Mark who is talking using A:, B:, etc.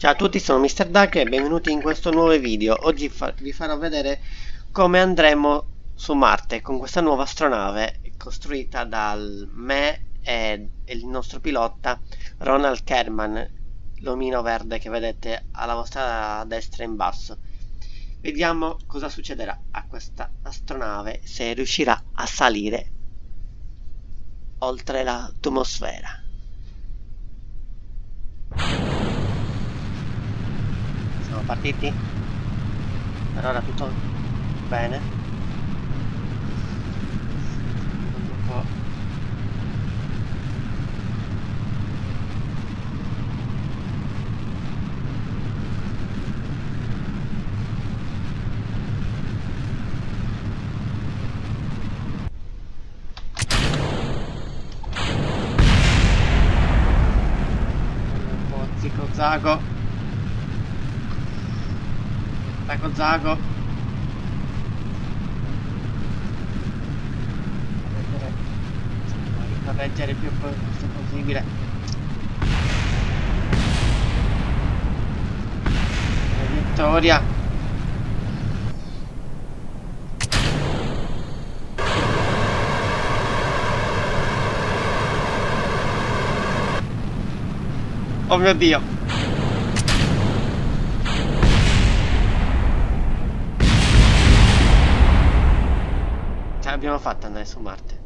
A: Ciao a tutti, sono Mr. Duck e benvenuti in questo nuovo video. Oggi fa vi farò vedere come andremo su Marte con questa nuova astronave costruita dal me e il nostro pilota Ronald Kerman, l'omino verde che vedete alla vostra destra in basso. Vediamo cosa succederà a questa astronave se riuscirà a salire oltre l'atmosfera. Partiti? Per ora tutto bene. Un po' Zico Zago Zago. Zago correggere il più possibile. Vittoria. Oh mio dio Ce l'abbiamo fatta andare su Marte